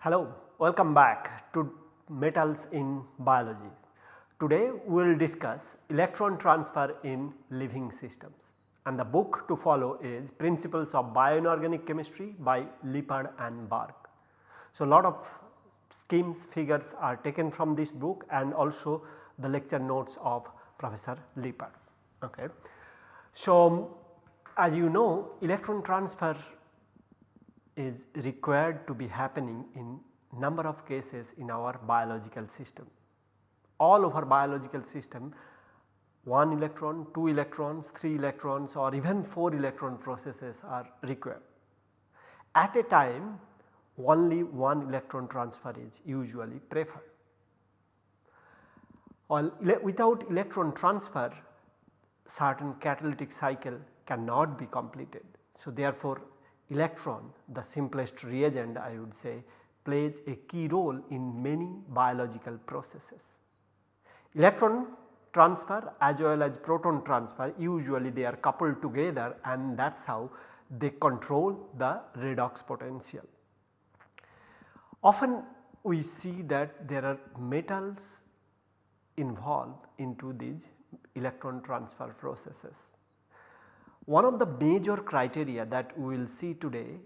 Hello, welcome back to metals in biology. Today we will discuss electron transfer in living systems and the book to follow is Principles of Bioinorganic Chemistry by Lippard and Berg. So, a lot of schemes figures are taken from this book and also the lecture notes of Professor Lippard. Okay. So, as you know electron transfer is required to be happening in number of cases in our biological system. All over biological system 1 electron, 2 electrons, 3 electrons or even 4 electron processes are required. At a time only one electron transfer is usually preferred. While without electron transfer certain catalytic cycle cannot be completed. So, therefore, electron the simplest reagent I would say plays a key role in many biological processes. Electron transfer as well as proton transfer usually they are coupled together and that is how they control the redox potential. Often we see that there are metals involved into these electron transfer processes. One of the major criteria that we will see today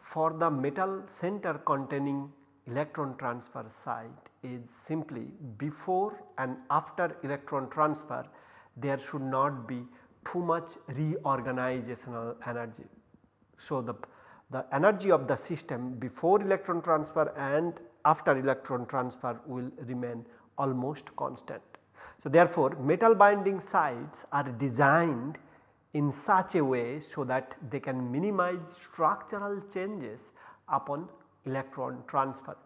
for the metal center containing electron transfer site is simply before and after electron transfer there should not be too much reorganizational energy. So, the, the energy of the system before electron transfer and after electron transfer will remain almost constant. So, therefore, metal binding sites are designed in such a way so that they can minimize structural changes upon electron transfer.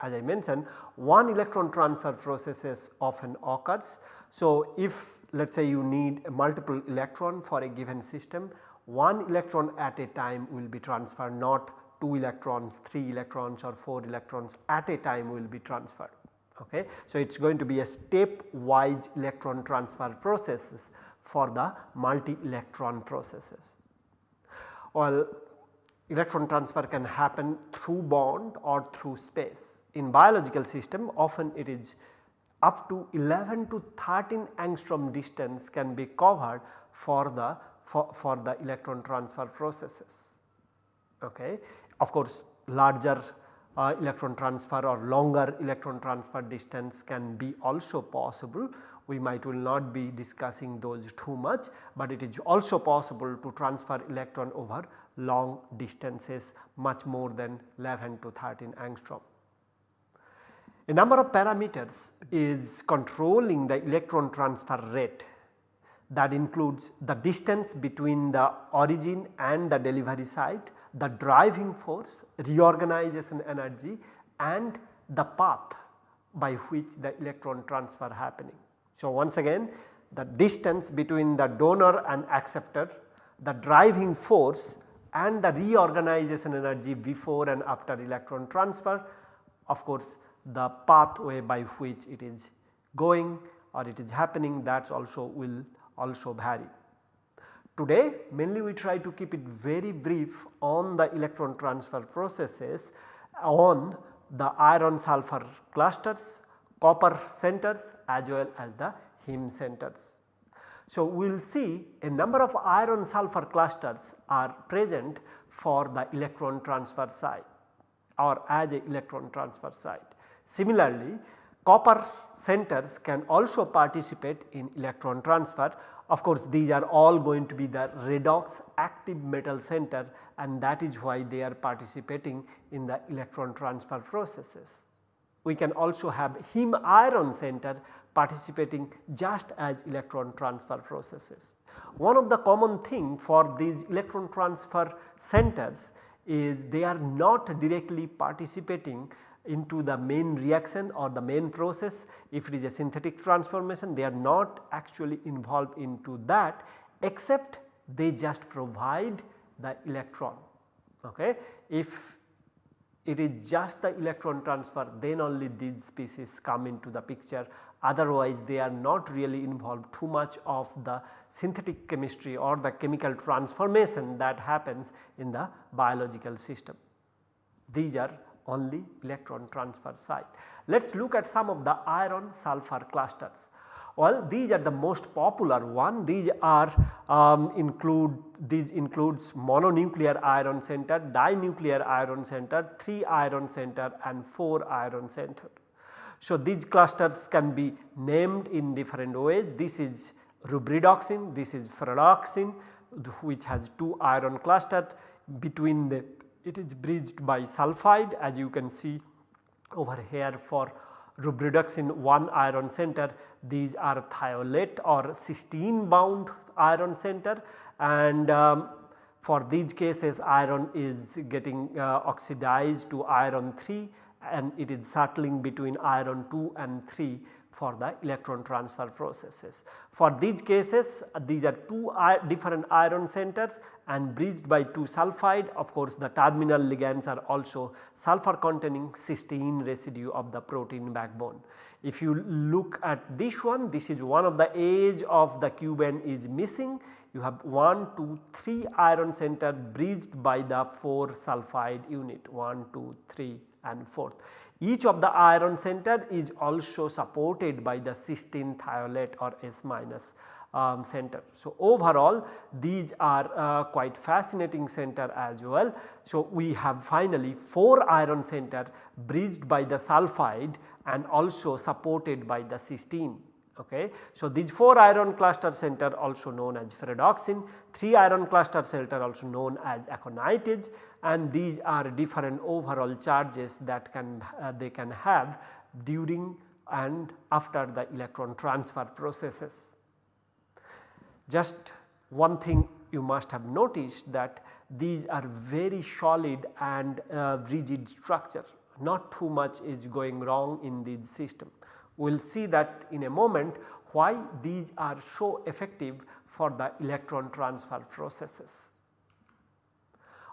As I mentioned one electron transfer processes often occurs. So, if let us say you need a multiple electron for a given system one electron at a time will be transferred not 2 electrons, 3 electrons or 4 electrons at a time will be transferred. Okay. So, it is going to be a step wise electron transfer processes for the multi electron processes. Well electron transfer can happen through bond or through space. In biological system often it is up to 11 to 13 angstrom distance can be covered for the for, for the electron transfer processes. Okay. Of course larger uh, electron transfer or longer electron transfer distance can be also possible. We might will not be discussing those too much, but it is also possible to transfer electron over long distances much more than 11 to 13 angstrom. A number of parameters is controlling the electron transfer rate that includes the distance between the origin and the delivery site, the driving force, reorganization energy and the path by which the electron transfer happening. So, once again the distance between the donor and acceptor, the driving force and the reorganization energy before and after electron transfer of course the pathway by which it is going or it is happening that also will also vary. Today mainly we try to keep it very brief on the electron transfer processes on the iron sulfur clusters, copper centers as well as the heme centers. So, we will see a number of iron sulfur clusters are present for the electron transfer site or as a electron transfer site. Similarly, copper centers can also participate in electron transfer of course, these are all going to be the redox active metal center and that is why they are participating in the electron transfer processes. We can also have heme iron center participating just as electron transfer processes. One of the common thing for these electron transfer centers is they are not directly participating into the main reaction or the main process if it is a synthetic transformation they are not actually involved into that except they just provide the electron. Okay. If it is just the electron transfer then only these species come into the picture otherwise they are not really involved too much of the synthetic chemistry or the chemical transformation that happens in the biological system. These are only electron transfer site. Let us look at some of the iron sulfur clusters. Well these are the most popular one. These are um, include these includes mononuclear iron center, dinuclear iron center, 3 iron center and 4 iron center. So these clusters can be named in different ways. This is rubredoxin, this is ferredoxin which has 2 iron cluster. Between the it is bridged by sulphide as you can see over here for rubredoxin 1 iron center. These are thiolate or cysteine bound iron center. And um, for these cases iron is getting uh, oxidized to iron 3 and it is settling between iron 2 and 3 for the electron transfer processes. For these cases these are two different iron centers and bridged by 2 sulphide of course the terminal ligands are also sulphur containing cysteine residue of the protein backbone. If you look at this one this is one of the edge of the cubane is missing you have 1, 2, 3 iron center bridged by the 4 sulphide unit 1, 2, 3 and 4th. Each of the iron center is also supported by the cysteine thiolate or S minus um, center. So, overall these are uh, quite fascinating center as well. So, we have finally 4 iron center bridged by the sulphide and also supported by the cysteine. Okay. So, these 4 iron cluster center also known as ferredoxin, 3 iron cluster center also known as aconitase and these are different overall charges that can uh, they can have during and after the electron transfer processes. Just one thing you must have noticed that these are very solid and uh, rigid structure not too much is going wrong in this system. We will see that in a moment why these are so effective for the electron transfer processes.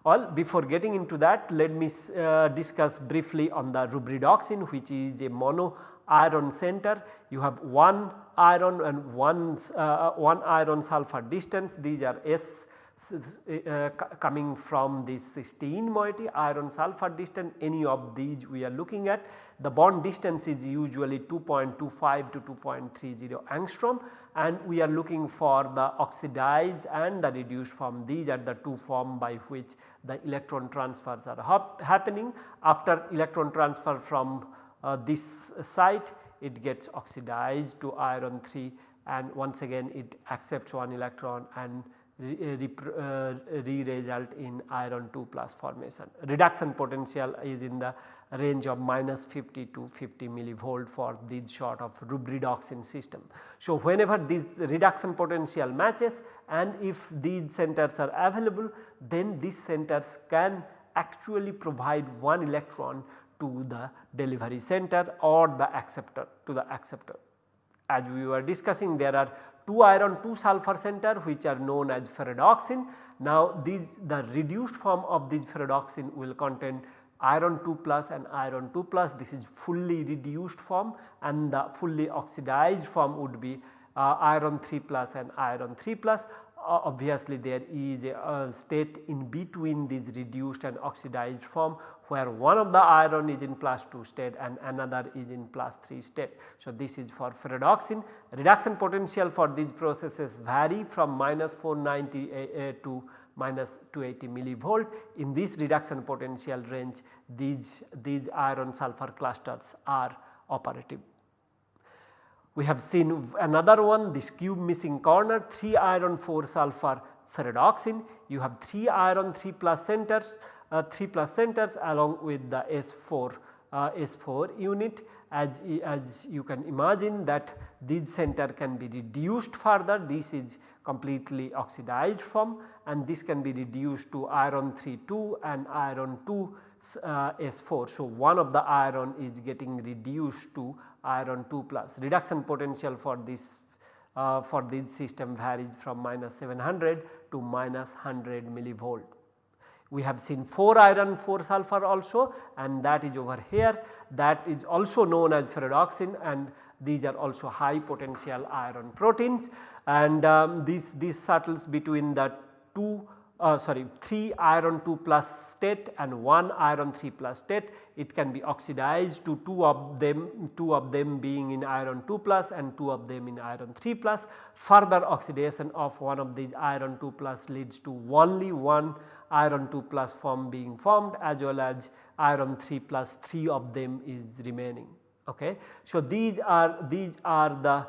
Well before getting into that let me uh, discuss briefly on the rubredoxin which is a mono iron center. You have one iron and one, uh, one iron sulfur distance. These are S uh, coming from this cysteine moiety iron sulfur distance any of these we are looking at. The bond distance is usually 2.25 to 2.30 angstrom and we are looking for the oxidized and the reduced form. These are the two form by which the electron transfers are hap happening. After electron transfer from uh, this site it gets oxidized to iron 3 and once again it accepts one electron and re-result uh, in iron 2 plus formation. Reduction potential is in the range of minus 50 to 50 millivolt for this sort of rubredoxin system. So, whenever this reduction potential matches and if these centers are available then these centers can actually provide one electron to the delivery center or the acceptor to the acceptor. As we were discussing there are 2 iron 2 sulfur center which are known as ferredoxin. Now these the reduced form of this ferredoxin will contain iron 2 plus and iron 2 plus this is fully reduced form and the fully oxidized form would be uh, iron 3 plus and iron 3 plus uh, obviously there is a, a state in between these reduced and oxidized form where one of the iron is in plus 2 state and another is in plus 3 state. So, this is for ferredoxin reduction potential for these processes vary from minus 490 uh, uh, to minus 280 millivolt. In this reduction potential range these, these iron sulfur clusters are operative. We have seen another one this cube missing corner 3 iron 4 sulfur ferredoxin you have 3 iron 3 plus centers 3 plus centers along with the S4 uh, S4 unit as, as you can imagine that this center can be reduced further this is completely oxidized form and this can be reduced to iron 3 2 and iron 2 uh, S4. So, one of the iron is getting reduced to iron 2 plus reduction potential for this uh, for this system varies from minus 700 to minus 100 millivolt. We have seen 4 iron 4 sulfur also and that is over here. That is also known as ferredoxin and these are also high potential iron proteins. And um, these, these settles between the 2 uh, sorry 3 iron 2 plus state and 1 iron 3 plus state. It can be oxidized to 2 of them 2 of them being in iron 2 plus and 2 of them in iron 3 plus. Further oxidation of one of these iron 2 plus leads to only one iron 2 plus form being formed as well as iron 3 plus 3 of them is remaining. Okay. So, these are these are the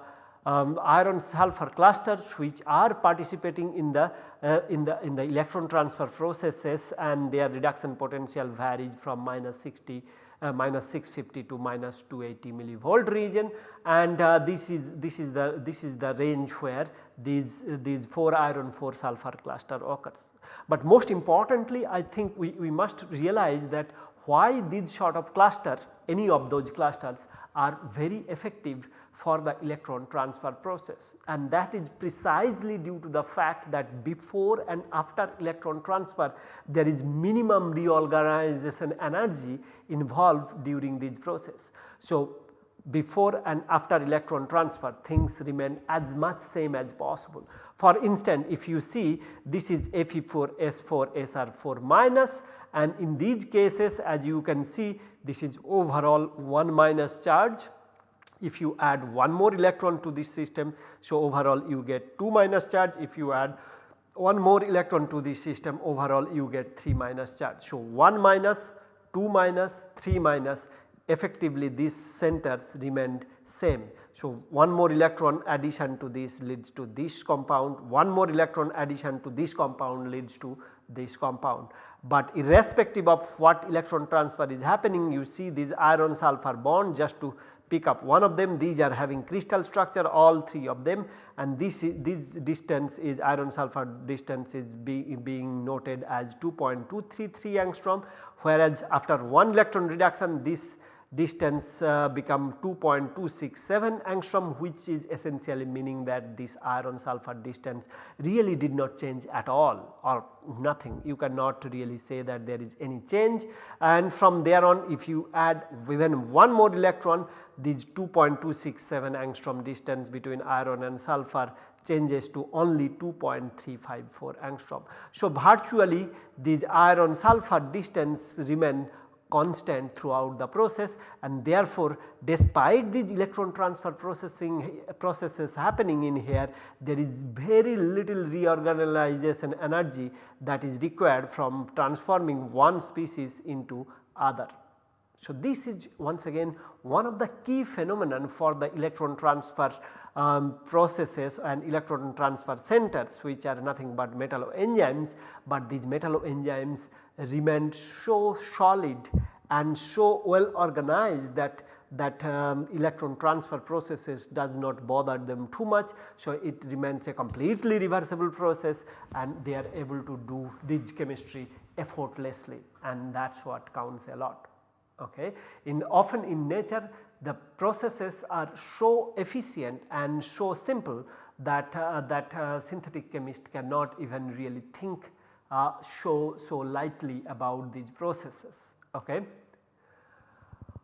um, iron sulfur clusters which are participating in the uh, in the in the electron transfer processes and their reduction potential varies from minus 60 uh, minus 650 to minus 280 millivolt region and uh, this is this is the this is the range where these these 4 iron 4 sulfur cluster occurs. But most importantly I think we, we must realize that why these sort of cluster any of those clusters are very effective for the electron transfer process and that is precisely due to the fact that before and after electron transfer there is minimum reorganization energy involved during this process. So, before and after electron transfer things remain as much same as possible. For instance, if you see this is Fe4S4 SR4 minus and in these cases as you can see this is overall 1 minus charge if you add one more electron to this system. So, overall you get 2 minus charge if you add one more electron to this system overall you get 3 minus charge. So, 1 minus 2 minus 3 minus effectively these centers remained same. So, one more electron addition to this leads to this compound, one more electron addition to this compound leads to this compound. But irrespective of what electron transfer is happening you see these iron sulfur bond just to pick up one of them these are having crystal structure all three of them and this this distance is iron sulfur distance is be, being noted as 2.233 angstrom whereas after one electron reduction this distance uh, become 2.267 angstrom which is essentially meaning that this iron sulfur distance really did not change at all or nothing you cannot really say that there is any change and from there on if you add even one more electron these 2.267 angstrom distance between iron and sulfur changes to only 2.354 angstrom. So, virtually these iron sulfur distance remain constant throughout the process and therefore despite these electron transfer processing processes happening in here there is very little reorganization energy that is required from transforming one species into other. So, this is once again one of the key phenomenon for the electron transfer um, processes and electron transfer centers which are nothing but metalloenzymes, but these metalloenzymes remain so solid and so well organized that that um, electron transfer processes does not bother them too much. So, it remains a completely reversible process and they are able to do this chemistry effortlessly and that is what counts a lot. Okay. In often in nature the processes are so efficient and so simple that uh, that uh, synthetic chemist cannot even really think uh, so, so lightly about these processes. Okay.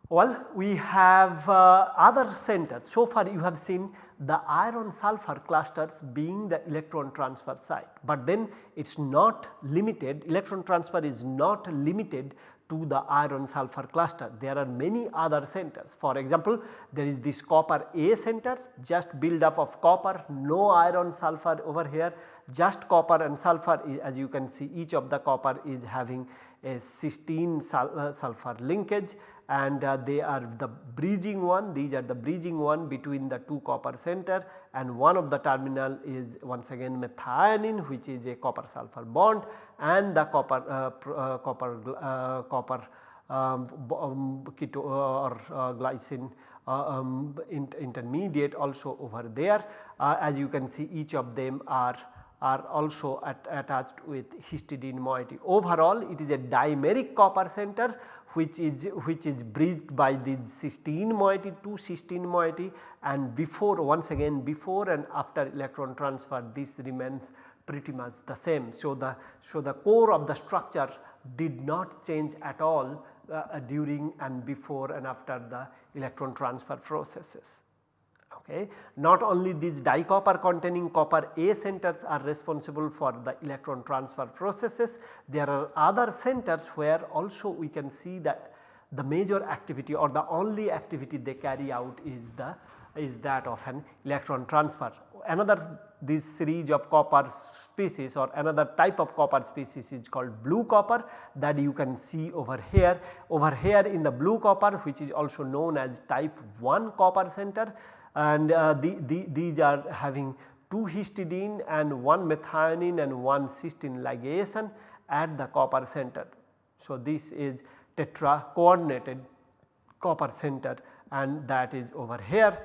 Well, we have uh, other centers. So far you have seen the iron sulfur clusters being the electron transfer site, but then it is not limited electron transfer is not limited to the iron sulfur cluster. There are many other centers. For example, there is this copper A center just build up of copper, no iron sulfur over here, just copper and sulfur as you can see each of the copper is having a cysteine uh, sulfur linkage and uh, they are the bridging one. These are the bridging one between the two copper center and one of the terminal is once again methionine which is a copper sulfur bond and the copper uh, uh, copper uh, copper um, um, keto uh, or glycine um, intermediate also over there. As you can see each of them are are also at, attached with histidine moiety. Overall it is a dimeric copper center which is which is bridged by the cysteine moiety to cysteine moiety and before once again before and after electron transfer this remains pretty much the same. So, the, so the core of the structure did not change at all uh, during and before and after the electron transfer processes. Okay. Not only these dicopper containing copper A centers are responsible for the electron transfer processes, there are other centers where also we can see that the major activity or the only activity they carry out is the is that of an electron transfer. Another this series of copper species or another type of copper species is called blue copper that you can see over here. Over here in the blue copper which is also known as type 1 copper center and uh, the, the, these are having 2 histidine and 1 methionine and 1 cysteine ligation at the copper center. So, this is tetra coordinated copper center and that is over here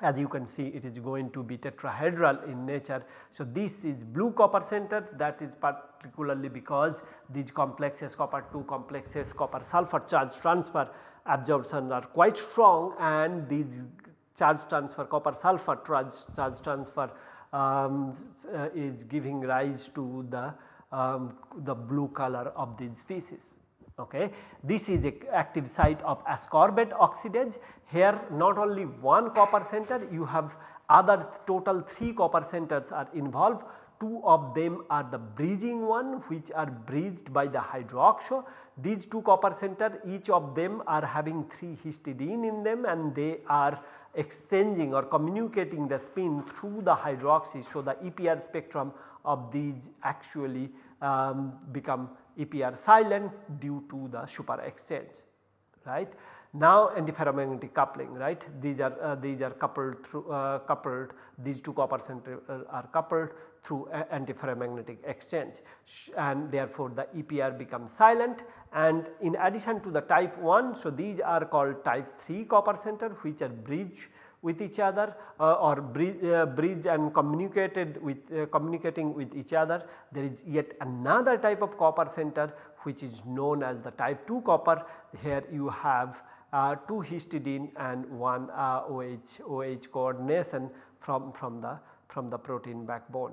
as you can see it is going to be tetrahedral in nature. So, this is blue copper center that is particularly because these complexes copper 2 complexes copper sulfur charge transfer absorption are quite strong and these charge transfer copper sulfur charge, transfer um, uh, is giving rise to the, um, the blue color of these species. Okay. This is a active site of ascorbate oxidase. Here not only one copper center you have other total 3 copper centers are involved. Two of them are the bridging one which are bridged by the hydroxo. These two copper center each of them are having 3 histidine in them and they are exchanging or communicating the spin through the hydroxy. So, the EPR spectrum of these actually um, become EPR silent due to the super exchange right. Now antiferromagnetic coupling right these are uh, these are coupled through uh, coupled these two copper center uh, are coupled through antiferromagnetic exchange and therefore the EPR becomes silent and in addition to the type 1 so these are called type 3 copper center which are bridge with each other uh, or bridge, uh, bridge, and communicated with uh, communicating with each other. There is yet another type of copper center which is known as the type 2 copper. Here you have uh, 2 histidine and 1 OH, OH coordination from, from the from the protein backbone.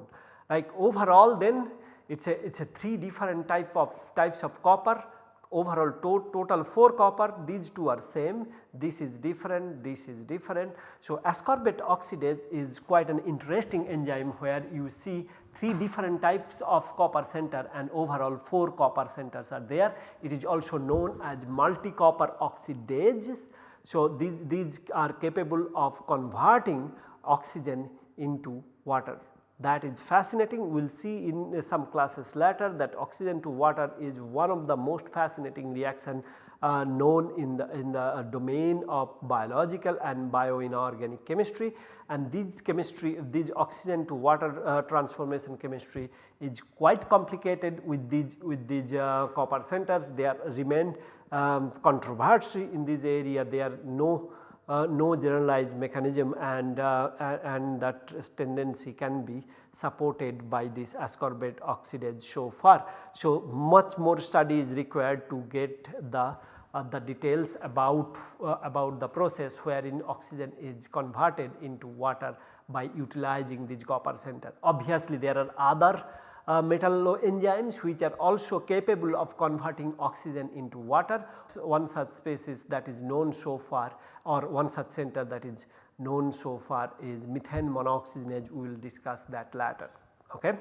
Like overall then it is a it is a 3 different type of types of copper overall to total 4 copper these two are same this is different this is different. So, ascorbate oxidase is quite an interesting enzyme where you see 3 different types of copper center and overall 4 copper centers are there. It is also known as multi copper oxidases. So, these, these are capable of converting oxygen into water that is fascinating. We will see in some classes later that oxygen to water is one of the most fascinating reaction uh, known in the in the uh, domain of biological and bioinorganic chemistry. And this chemistry this oxygen to water uh, transformation chemistry is quite complicated with these with these uh, copper centers. They are remain um, controversy in this area. There are no uh, no generalized mechanism and, uh, and that tendency can be supported by this ascorbate oxidase so far. So, much more study is required to get the uh, the details about uh, about the process wherein oxygen is converted into water by utilizing this copper center. Obviously, there are other uh, metalloenzymes which are also capable of converting oxygen into water. So, one such species that is known so far or one such center that is known so far is methane monooxygenase we will discuss that later. Okay.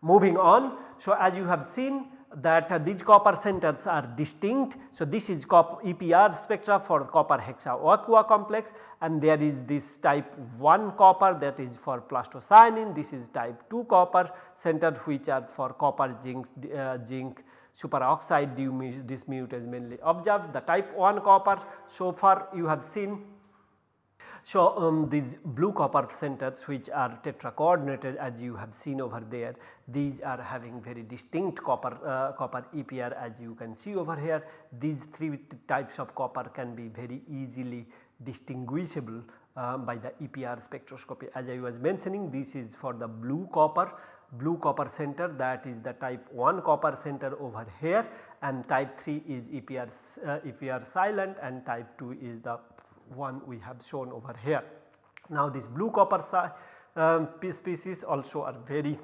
Moving on, so as you have seen that uh, these copper centers are distinct. So, this is EPR spectra for copper hexa aqua complex and there is this type 1 copper that is for plastocyanin, this is type 2 copper center which are for copper zinc, uh, zinc superoxide dismutase mainly observed. The type 1 copper so far you have seen so, um, these blue copper centers which are tetra coordinated as you have seen over there these are having very distinct copper uh, copper EPR as you can see over here. These three types of copper can be very easily distinguishable uh, by the EPR spectroscopy. As I was mentioning this is for the blue copper blue copper center. That is the type 1 copper center over here. And type 3 is EPR, uh, EPR silent and type 2 is the one we have shown over here. Now this blue copper um, species also are very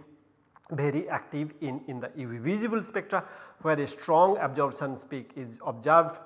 very active in, in the UV visible spectra where a strong absorption peak is observed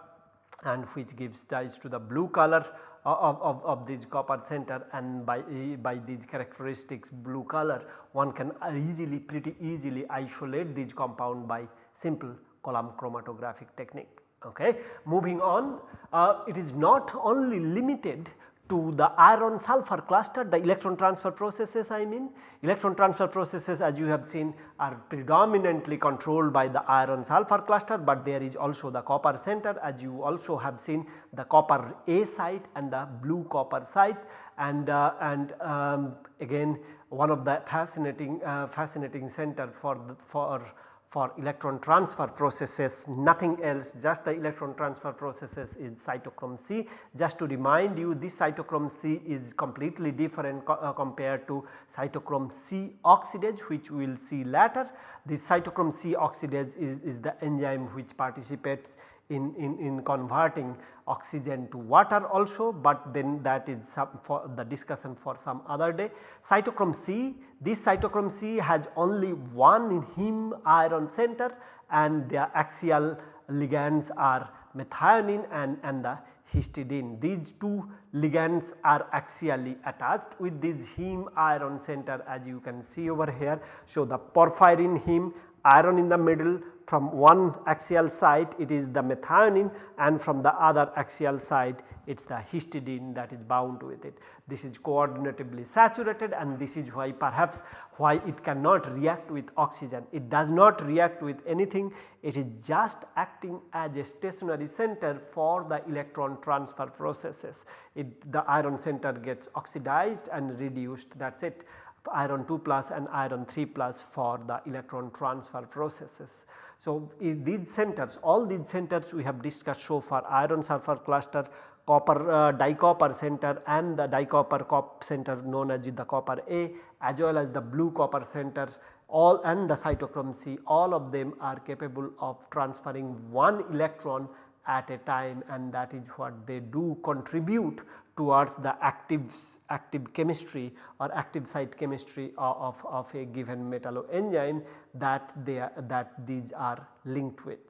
and which gives rise to the blue color of, of, of this copper center and by, by these characteristics blue color one can easily pretty easily isolate this compound by simple column chromatographic technique. Okay. Moving on. Uh, it is not only limited to the iron sulfur cluster the electron transfer processes I mean. Electron transfer processes as you have seen are predominantly controlled by the iron sulfur cluster but there is also the copper center. As you also have seen the copper A site and the blue copper site. And, uh, and um, again one of the fascinating uh, fascinating center for the, for for electron transfer processes nothing else just the electron transfer processes is cytochrome C. Just to remind you this cytochrome C is completely different co uh, compared to cytochrome C oxidase which we will see later. The cytochrome C oxidase is, is the enzyme which participates in, in, in converting oxygen to water also, but then that is some for the discussion for some other day. Cytochrome C, this cytochrome C has only one heme iron center and their axial ligands are methionine and, and the histidine. These two ligands are axially attached with this heme iron center as you can see over here. So, the porphyrin heme iron in the middle from one axial site it is the methionine and from the other axial site it is the histidine that is bound with it. This is coordinatively saturated and this is why perhaps why it cannot react with oxygen. It does not react with anything it is just acting as a stationary center for the electron transfer processes. It, the iron center gets oxidized and reduced that is it iron 2 plus and iron 3 plus for the electron transfer processes. So, these centers all these centers we have discussed so far iron sulfur cluster copper uh, dicopper center and the dicopper cop center known as the copper A as well as the blue copper center all and the cytochrome C all of them are capable of transferring one electron at a time and that is what they do contribute towards the active, active chemistry or active site chemistry of, of a given metalloenzyme that they are, that these are linked with.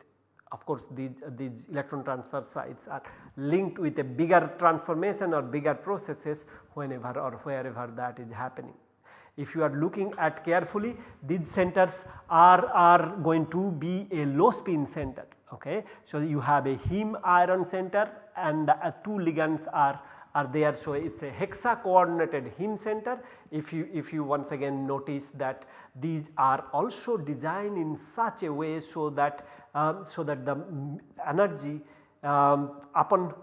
Of course, these, these electron transfer sites are linked with a bigger transformation or bigger processes whenever or wherever that is happening. If you are looking at carefully these centers are, are going to be a low spin center. Okay. So, you have a heme iron center and the uh, two ligands are are there. So, it is a hexa coordinated heme center if you if you once again notice that these are also designed in such a way so that um, so that the energy um, upon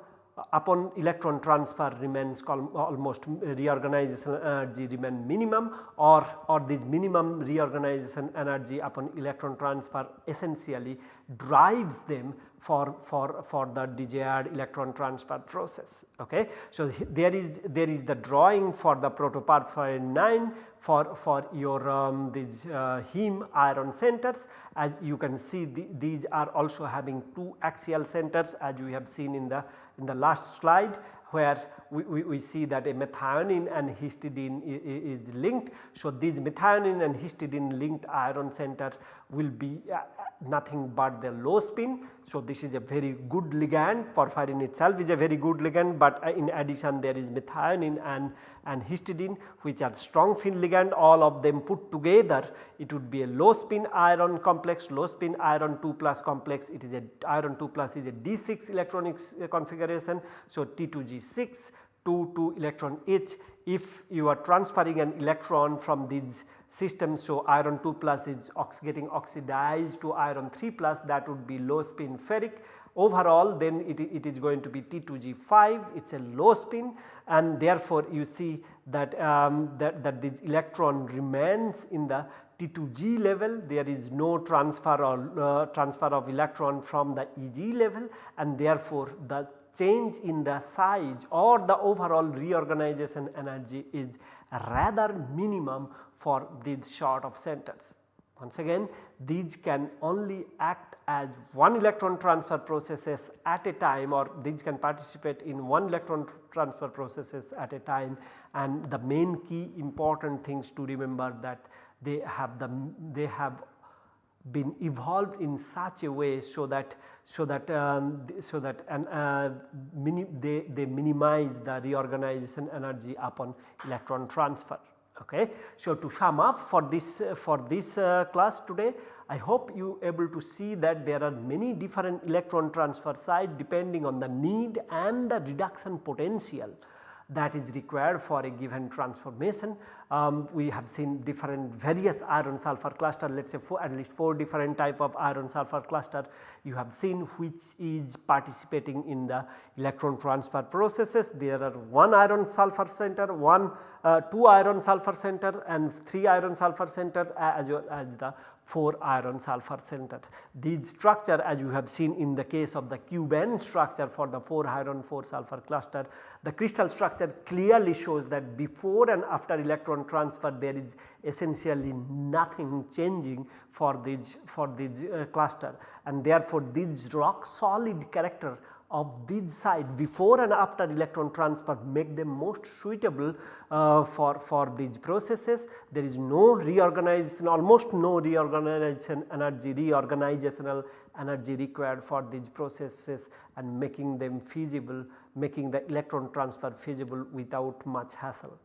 upon electron transfer remains almost reorganization energy remain minimum or, or this minimum reorganization energy upon electron transfer essentially drives them for, for, for the desired electron transfer process. Okay. So, there is there is the drawing for the protoporphyrin 9 for, for your um, these uh, heme iron centers as you can see the, these are also having two axial centers as we have seen in the in the last slide where we, we, we, see that a methionine and histidine is linked. So, these methionine and histidine linked iron center will be uh, nothing but the low spin. So, this is a very good ligand porphyrin itself is a very good ligand, but uh, in addition there is methionine and, and histidine which are strong fin ligand all of them put together it would be a low spin iron complex low spin iron 2 plus complex it is a iron 2 plus is a D6 electronic uh, configuration. So, T2G6 2 2 electron each if you are transferring an electron from these systems. So, iron 2 plus is ox getting oxidized to iron 3 plus that would be low spin ferric overall then it, it is going to be T2G5 it is a low spin and therefore you see that, um, that, that this electron remains in the T2G level there is no transfer or uh, transfer of electron from the EG level and therefore the change in the size or the overall reorganization energy is rather minimum for these sort of centers. Once again these can only act as one electron transfer processes at a time or these can participate in one electron transfer processes at a time and the main key important things to remember that they have the they have been evolved in such a way so that so that um, so that and uh, they, they minimize the reorganization energy upon electron transfer. Okay. So, to sum up for this uh, for this uh, class today I hope you able to see that there are many different electron transfer site depending on the need and the reduction potential that is required for a given transformation. Um, we have seen different various iron sulfur cluster let us say four, at least 4 different type of iron sulfur cluster you have seen which is participating in the electron transfer processes. There are 1 iron sulfur center, 1 uh, 2 iron sulfur center and 3 iron sulfur center as, as the 4 iron sulfur centers. These structure as you have seen in the case of the cubane structure for the 4 iron 4 sulfur cluster, the crystal structure clearly shows that before and after electron transfer there is essentially nothing changing for this for this uh, cluster and therefore this rock solid character of this site before and after electron transfer make them most suitable uh, for, for these processes. There is no reorganization almost no reorganization energy reorganizational energy required for these processes and making them feasible making the electron transfer feasible without much hassle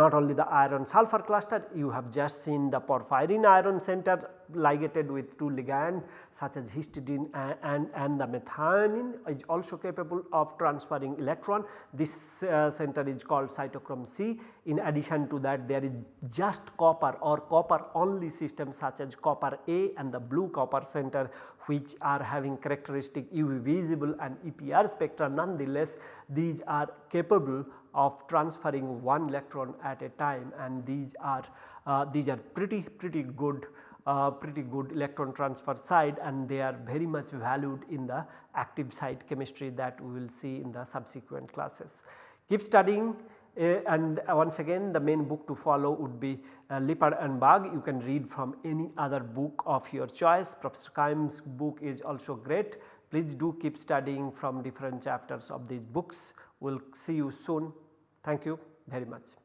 not only the iron sulfur cluster you have just seen the porphyrin iron center ligated with two ligands such as histidine and, and, and the methionine is also capable of transferring electron. This uh, center is called cytochrome C. In addition to that there is just copper or copper only system such as copper A and the blue copper center which are having characteristic UV visible and EPR spectra nonetheless these are capable of transferring one electron at a time and these are uh, these are pretty pretty good uh, pretty good electron transfer site and they are very much valued in the active site chemistry that we will see in the subsequent classes. Keep studying uh, and once again the main book to follow would be uh, Lippard and Berg you can read from any other book of your choice. Professor Kaim's book is also great. Please do keep studying from different chapters of these books we will see you soon thank you very much.